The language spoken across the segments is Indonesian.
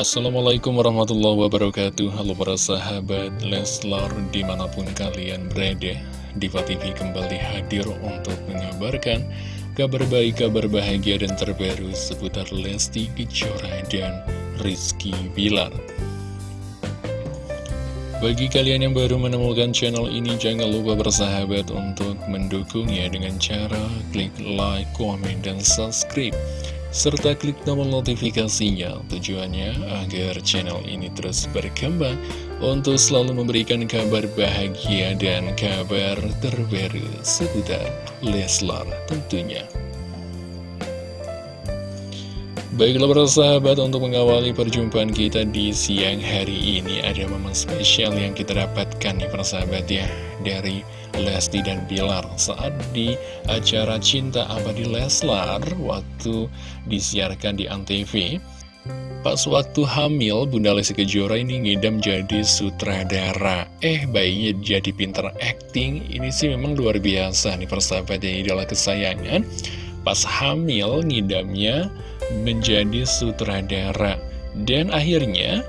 Assalamualaikum warahmatullahi wabarakatuh Halo para sahabat Leslar di mana pun kalian berada Diva TV kembali hadir untuk mengabarkan Kabar baik, kabar bahagia dan terbaru seputar Lesti Kejora dan Rizky Bilar bagi kalian yang baru menemukan channel ini, jangan lupa bersahabat untuk mendukungnya dengan cara klik like, komen, dan subscribe. Serta klik tombol notifikasinya tujuannya agar channel ini terus berkembang untuk selalu memberikan kabar bahagia dan kabar terbaru seputar Leslar tentunya. Baiklah para sahabat untuk mengawali perjumpaan kita di siang hari ini Ada momen spesial yang kita dapatkan nih para sahabat ya Dari Lesti dan Bilar. Saat di acara Cinta Abadi Leslar Waktu disiarkan di Antv Pas waktu hamil Bunda Lesti Kejora ini ngidam jadi sutradara. Eh bayinya jadi pinter acting Ini sih memang luar biasa nih persahabat ya Idola kesayangan Pas hamil ngidamnya menjadi sutradara. Dan akhirnya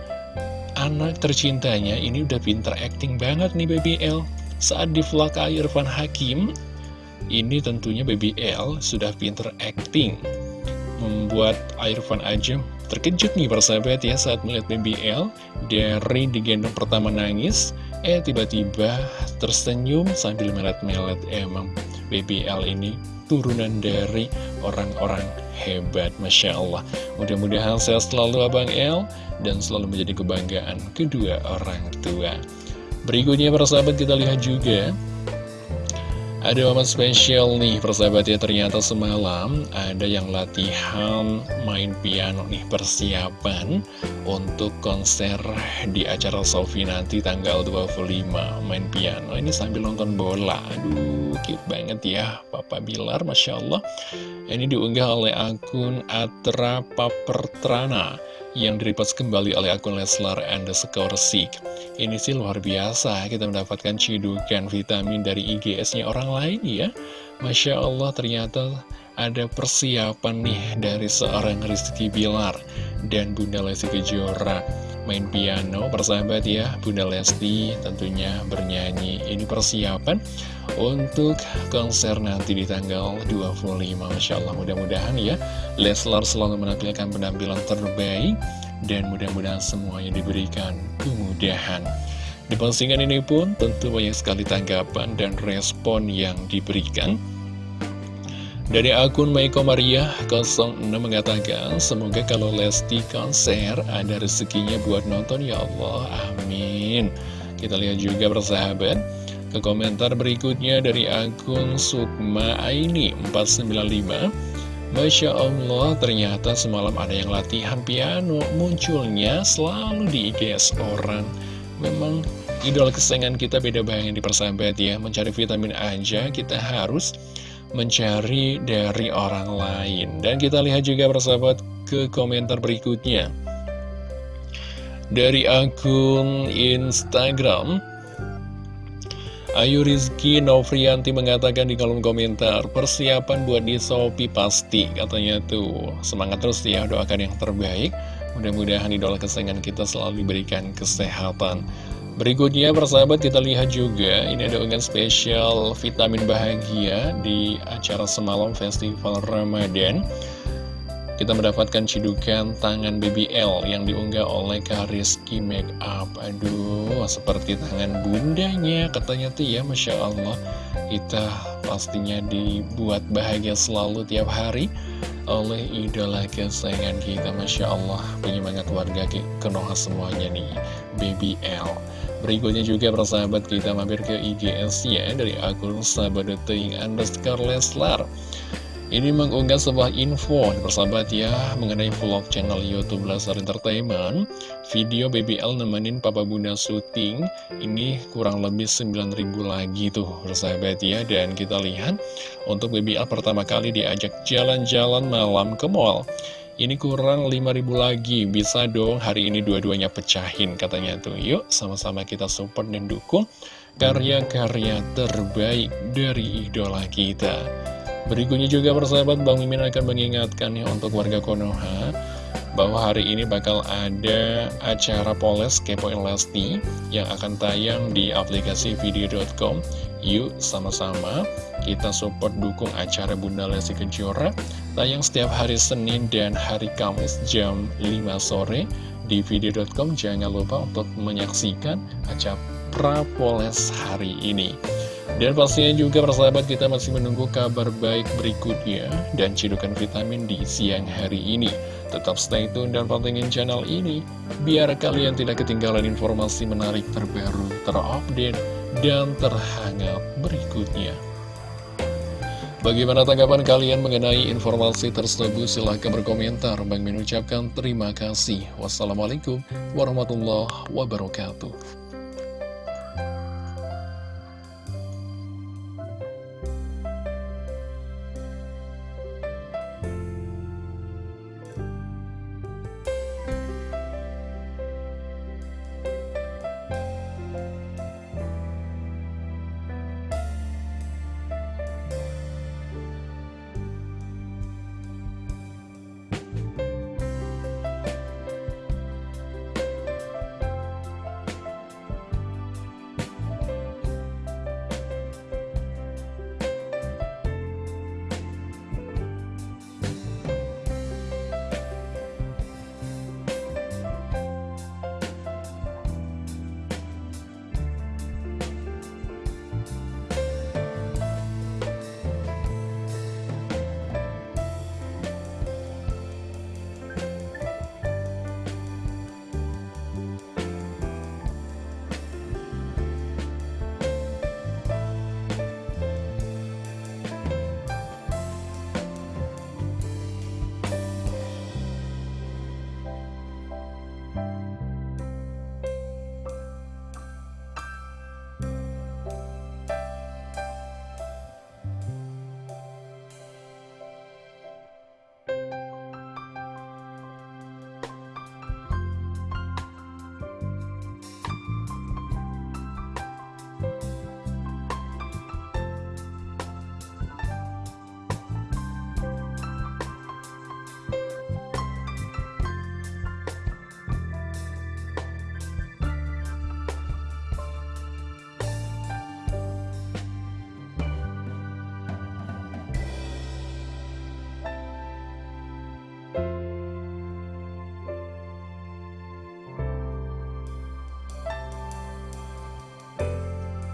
anak tercintanya ini udah pinter acting banget nih Baby L. Saat di vlog Irfan Hakim Ini tentunya Baby L sudah pinter acting. Membuat Irfan aja terkejut nih persahabat ya saat melihat Baby L Dari digendong pertama nangis Eh tiba-tiba tersenyum sambil melet-melet Emang Baby L ini turunan dari orang-orang hebat Masya Allah. Mudah-mudahan sehat selalu Abang El Dan selalu menjadi kebanggaan kedua orang tua. Berikutnya para sahabat kita lihat juga ada momen spesial nih persahabat ya ternyata semalam ada yang latihan main piano nih persiapan untuk konser di acara Sofi nanti tanggal 25 main piano ini sambil nonton bola. Aduh cute banget ya Papa Bilar Masya Allah. Ini diunggah oleh akun Atra Papertrana yang direpost kembali oleh akun Leslar underscore Sik. Ini sih luar biasa, kita mendapatkan cidukan vitamin dari IGS-nya orang lain ya. Masya Allah ternyata ada persiapan nih dari seorang Rizky Bilar dan Bunda Lesti Kejora main piano persahabat ya Bunda Lesti tentunya bernyanyi. Ini persiapan untuk konser nanti di tanggal 25 Masya Allah. Mudah-mudahan ya Leslar selalu menampilkan penampilan terbaik dan mudah-mudahan semuanya diberikan kemudahan. Di postingan ini pun tentu banyak sekali tanggapan dan respon yang diberikan dari akun Maiko Maria 06 mengatakan, semoga kalau Lesti konser ada rezekinya buat nonton ya Allah, amin. Kita lihat juga bersahabat, ke komentar berikutnya dari akun Sukma Aini 495. Masya Allah, ternyata semalam ada yang latihan piano, munculnya selalu di IGS orang. Memang idola kesayangan kita beda banget di persahabat ya, mencari vitamin aja kita harus mencari dari orang lain. Dan kita lihat juga persahabat ke komentar berikutnya. Dari akun Instagram, Ayu Rizky Novrianti mengatakan di kolom komentar, persiapan buat di Shopee pasti, katanya tuh. Semangat terus ya, doakan yang terbaik. Mudah-mudahan idola kesayangan kita selalu diberikan kesehatan. Berikutnya persahabat kita lihat juga ini ada unggahan spesial vitamin bahagia di acara semalam festival Ramadan. Kita mendapatkan cidukan tangan BBL yang diunggah oleh Kariski Makeup Aduh, seperti tangan bundanya katanya tuh ya Masya Allah. Kita pastinya dibuat bahagia selalu tiap hari oleh idola kesayangan kita Masya Allah. Penyemangat warga Kenoha semuanya nih BBL Berikutnya juga persahabat kita mampir ke IGS ya dari akun sahabat.ting underscore Leslar. Ini mengunggah sebuah info persahabat ya mengenai vlog channel Youtube Leslar Entertainment. Video BBL nemenin Papa Bunda syuting Ini kurang lebih 9000 lagi tuh persahabat ya. Dan kita lihat untuk BBL pertama kali diajak jalan-jalan malam ke mall ini kurang 5000 lagi, bisa dong hari ini dua-duanya pecahin katanya tuh. Yuk sama-sama kita support dan dukung karya-karya terbaik dari idola kita. Berikutnya juga persahabat Bang Mimin akan mengingatkan ya untuk warga Konoha bahwa hari ini bakal ada acara Poles Kepoin Lesti yang akan tayang di aplikasi video.com. Yuk sama-sama kita support dukung acara Bunda Lesti Kejora tayang setiap hari Senin dan hari Kamis jam 5 sore di video.com. Jangan lupa untuk menyaksikan acara Poles hari ini. Dan pastinya juga persahabat kita masih menunggu kabar baik berikutnya dan cidukan vitamin di siang hari ini. Tetap stay tune dan pantengin channel ini biar kalian tidak ketinggalan informasi menarik terbaru, terupdate, dan terhangat berikutnya. Bagaimana tanggapan kalian mengenai informasi tersebut? Silahkan berkomentar. Bang mengucapkan terima kasih. Wassalamualaikum warahmatullahi wabarakatuh.